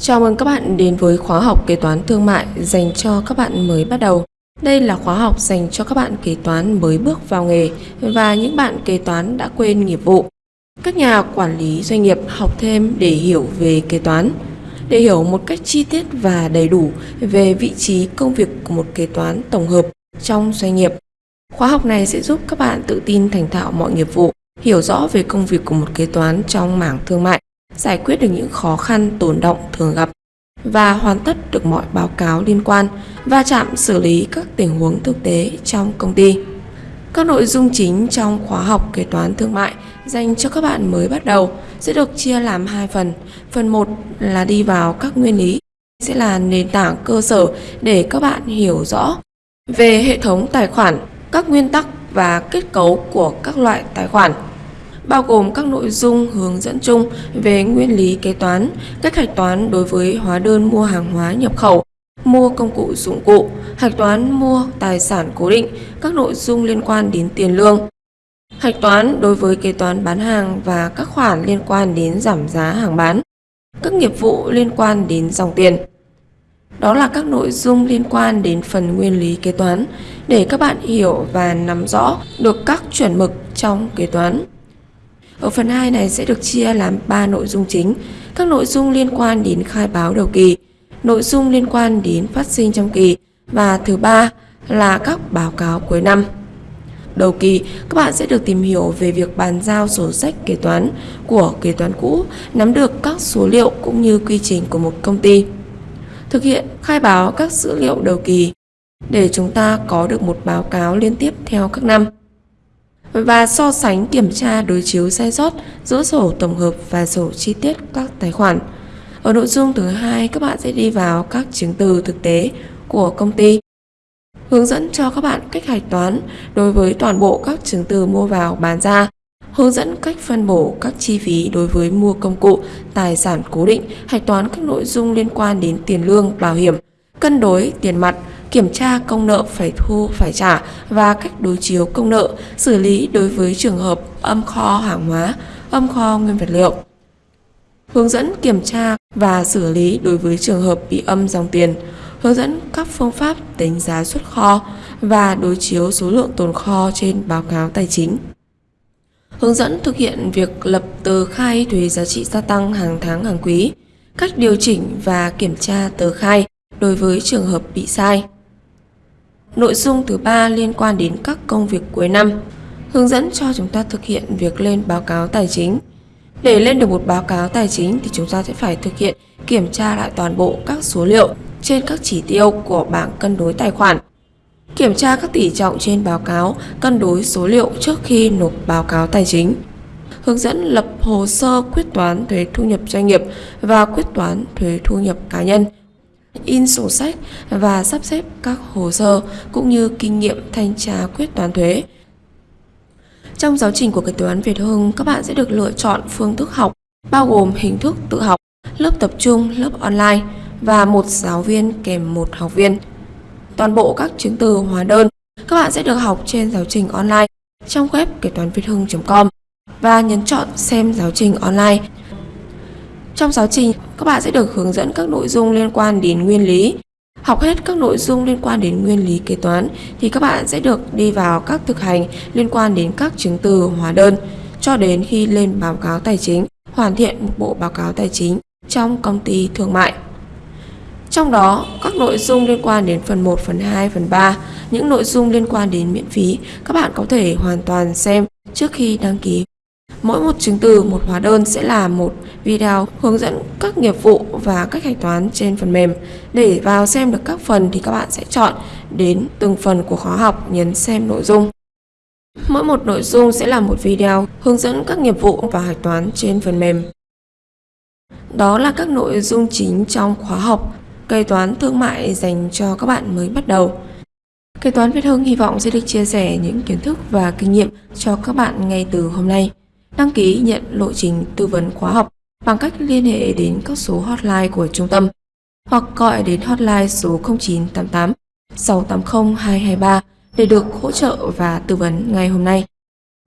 Chào mừng các bạn đến với khóa học kế toán thương mại dành cho các bạn mới bắt đầu. Đây là khóa học dành cho các bạn kế toán mới bước vào nghề và những bạn kế toán đã quên nghiệp vụ. Các nhà quản lý doanh nghiệp học thêm để hiểu về kế toán, để hiểu một cách chi tiết và đầy đủ về vị trí công việc của một kế toán tổng hợp trong doanh nghiệp. Khóa học này sẽ giúp các bạn tự tin thành thạo mọi nghiệp vụ, hiểu rõ về công việc của một kế toán trong mảng thương mại giải quyết được những khó khăn tồn động thường gặp và hoàn tất được mọi báo cáo liên quan và chạm xử lý các tình huống thực tế trong công ty. Các nội dung chính trong khóa học kế toán thương mại dành cho các bạn mới bắt đầu sẽ được chia làm hai phần. Phần 1 là đi vào các nguyên lý, sẽ là nền tảng cơ sở để các bạn hiểu rõ về hệ thống tài khoản, các nguyên tắc và kết cấu của các loại tài khoản bao gồm các nội dung hướng dẫn chung về nguyên lý kế toán, cách hạch toán đối với hóa đơn mua hàng hóa nhập khẩu, mua công cụ dụng cụ, hạch toán mua tài sản cố định, các nội dung liên quan đến tiền lương. Hạch toán đối với kế toán bán hàng và các khoản liên quan đến giảm giá hàng bán, các nghiệp vụ liên quan đến dòng tiền. Đó là các nội dung liên quan đến phần nguyên lý kế toán để các bạn hiểu và nắm rõ được các chuẩn mực trong kế toán. Ở phần 2 này sẽ được chia làm 3 nội dung chính. Các nội dung liên quan đến khai báo đầu kỳ, nội dung liên quan đến phát sinh trong kỳ và thứ ba là các báo cáo cuối năm. Đầu kỳ, các bạn sẽ được tìm hiểu về việc bàn giao sổ sách kế toán của kế toán cũ, nắm được các số liệu cũng như quy trình của một công ty. Thực hiện khai báo các dữ liệu đầu kỳ để chúng ta có được một báo cáo liên tiếp theo các năm và so sánh kiểm tra đối chiếu sai sót giữa sổ tổng hợp và sổ chi tiết các tài khoản. Ở nội dung thứ hai, các bạn sẽ đi vào các chứng từ thực tế của công ty. Hướng dẫn cho các bạn cách hạch toán đối với toàn bộ các chứng từ mua vào bán ra. Hướng dẫn cách phân bổ các chi phí đối với mua công cụ, tài sản cố định, hạch toán các nội dung liên quan đến tiền lương, bảo hiểm, cân đối tiền mặt, kiểm tra công nợ phải thu phải trả và cách đối chiếu công nợ, xử lý đối với trường hợp âm kho hàng hóa, âm kho nguyên vật liệu. Hướng dẫn kiểm tra và xử lý đối với trường hợp bị âm dòng tiền, hướng dẫn các phương pháp tính giá xuất kho và đối chiếu số lượng tồn kho trên báo cáo tài chính. Hướng dẫn thực hiện việc lập tờ khai thuế giá trị gia tăng hàng tháng hàng quý, cách điều chỉnh và kiểm tra tờ khai đối với trường hợp bị sai. Nội dung thứ ba liên quan đến các công việc cuối năm, hướng dẫn cho chúng ta thực hiện việc lên báo cáo tài chính. Để lên được một báo cáo tài chính thì chúng ta sẽ phải thực hiện kiểm tra lại toàn bộ các số liệu trên các chỉ tiêu của bảng cân đối tài khoản. Kiểm tra các tỷ trọng trên báo cáo, cân đối số liệu trước khi nộp báo cáo tài chính. Hướng dẫn lập hồ sơ quyết toán thuế thu nhập doanh nghiệp và quyết toán thuế thu nhập cá nhân in sổ sách và sắp xếp các hồ sơ cũng như kinh nghiệm thanh tra quyết toán thuế. Trong giáo trình của kế toán Việt Hưng, các bạn sẽ được lựa chọn phương thức học bao gồm hình thức tự học, lớp tập trung, lớp online và một giáo viên kèm một học viên. Toàn bộ các chứng từ hóa đơn các bạn sẽ được học trên giáo trình online trong web kế toán việt hưng.com và nhấn chọn xem giáo trình online trong giáo trình, các bạn sẽ được hướng dẫn các nội dung liên quan đến nguyên lý. Học hết các nội dung liên quan đến nguyên lý kế toán thì các bạn sẽ được đi vào các thực hành liên quan đến các chứng từ hóa đơn cho đến khi lên báo cáo tài chính, hoàn thiện một bộ báo cáo tài chính trong công ty thương mại. Trong đó, các nội dung liên quan đến phần 1, phần 2, phần 3, những nội dung liên quan đến miễn phí, các bạn có thể hoàn toàn xem trước khi đăng ký Mỗi một chứng từ, một hóa đơn sẽ là một video hướng dẫn các nghiệp vụ và cách hạch toán trên phần mềm. Để vào xem được các phần thì các bạn sẽ chọn đến từng phần của khóa học, nhấn xem nội dung. Mỗi một nội dung sẽ là một video hướng dẫn các nghiệp vụ và hạch toán trên phần mềm. Đó là các nội dung chính trong khóa học kế toán thương mại dành cho các bạn mới bắt đầu. Kế toán Việt Hưng hy vọng sẽ được chia sẻ những kiến thức và kinh nghiệm cho các bạn ngay từ hôm nay. Đăng ký nhận lộ trình tư vấn khóa học bằng cách liên hệ đến các số hotline của trung tâm hoặc gọi đến hotline số 0988 680 223 để được hỗ trợ và tư vấn ngay hôm nay.